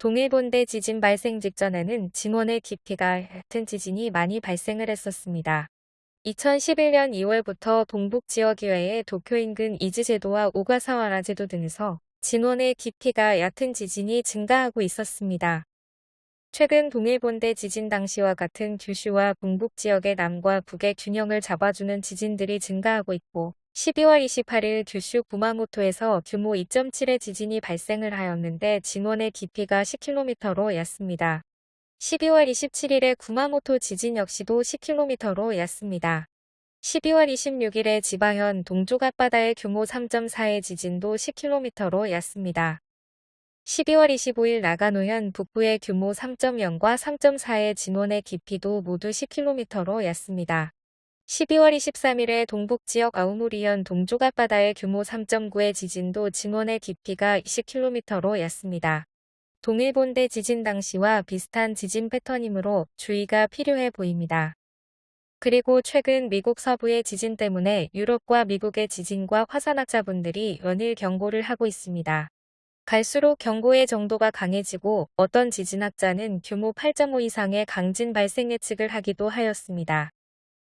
동일본대 지진 발생 직전에는 진원의 깊이가 얕은 지진이 많이 발생을 했었습니다. 2011년 2월부터 동북 지역 이외에 도쿄 인근 이즈제도와 오가사와라 제도 등에서 진원의 깊이가 얕은 지진이 증가하고 있었습니다. 최근 동일본대 지진 당시와 같은 규슈와 동북 지역의 남과 북의 균형을 잡아주는 지진들이 증가하고 있고 12월 28일 규슈 구마모토에서 규모 2.7의 지진이 발생을 하였는데 진원의 깊이가 10km로 얕습니다. 12월 27일에 구마모토 지진 역시도 10km로 얕습니다. 12월 26일에 지바현 동쪽 앞바다의 규모 3.4의 지진도 10km로 얕습니다. 12월 25일 나가노현 북부의 규모 3.0과 3.4의 진원의 깊이도 모두 10km로 얕습니다. 12월 23일에 동북 지역 아우무리현 동쪽 앞바다의 규모 3.9의 지진도 진원의 깊이가 20km로 얕습니다. 동일본대 지진 당시와 비슷한 지진 패턴이므로 주의가 필요해 보입니다. 그리고 최근 미국 서부의 지진 때문에 유럽과 미국의 지진과 화산학자분들이 연일 경고를 하고 있습니다. 갈수록 경고의 정도가 강해지고 어떤 지진학자는 규모 8.5 이상의 강진 발생 예측을 하기도 하였습니다.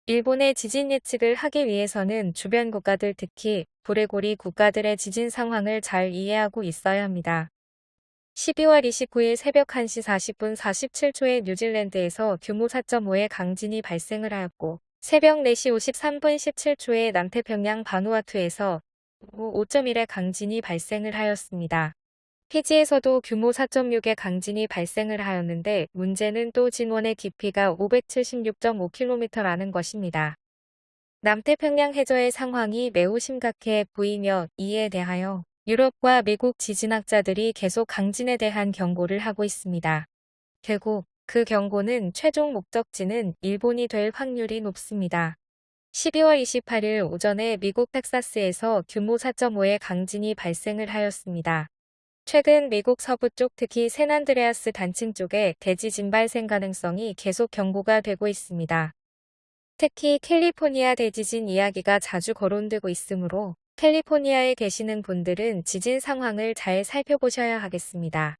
일본의 지진 예측을 하기 위해서는 주변 국가들 특히 불레고리 국가들의 지진 상황을 잘 이해하고 있어야 합니다. 12월 29일 새벽 1시 40분 47초에 뉴질랜드에서 규모 4.5의 강진이 발생을 하였고 새벽 4시 53분 17초에 남태평양 바누아투에서 5.1의 강진이 발생을 하였습니다. 피지에서도 규모 4.6의 강진이 발생을 하였는데 문제는 또 진원의 깊이가 576.5km라는 것입니다. 남태평양 해저의 상황이 매우 심각해 보이며 이에 대하여 유럽과 미국 지진학자들이 계속 강진에 대한 경고를 하고 있습니다. 결국 그 경고는 최종 목적지는 일본이 될 확률이 높습니다. 12월 28일 오전에 미국 텍사스에서 규모 4.5의 강진이 발생을 하였습니다. 최근 미국 서부 쪽 특히 샌안드레아스 단층 쪽에 대지 진 발생 가능성이 계속 경고가 되고 있습니다. 특히 캘리포니아 대지진 이야기가 자주 거론되고 있으므로 캘리포니아에 계시는 분들은 지진 상황을 잘 살펴보셔야 하겠습니다.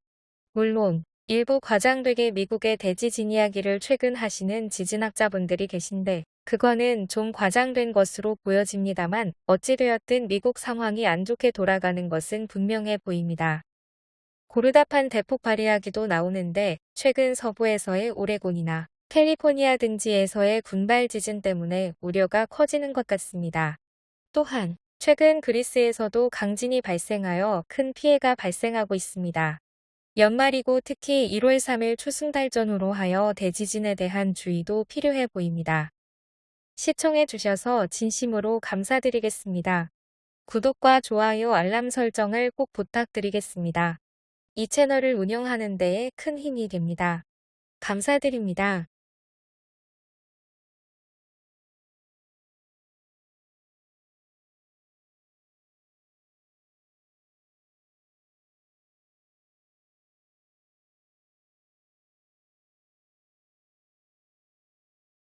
물론 일부 과장되게 미국의 대지진 이야기를 최근 하시는 지진학자분들이 계신데 그거는 좀 과장된 것으로 보여집니다만 어찌되었든 미국 상황이 안 좋게 돌아가는 것은 분명해 보입니다. 고르다판 대폭발 이야기도 나오는데 최근 서부에서의 오레곤이나 캘리포니아 등지에서의 군발 지진 때문에 우려가 커지는 것 같습니다. 또한 최근 그리스에서도 강진이 발생하여 큰 피해가 발생하고 있습니다. 연말이고 특히 1월 3일 추승달 전후로 하여 대지진에 대한 주의도 필요해 보입니다. 시청해 주셔서 진심으로 감사드리겠습니다. 구독과 좋아요 알람 설정을 꼭 부탁드리겠습니다. 이 채널을 운영하는 데에 큰 힘이 됩니다. 감사드립니다.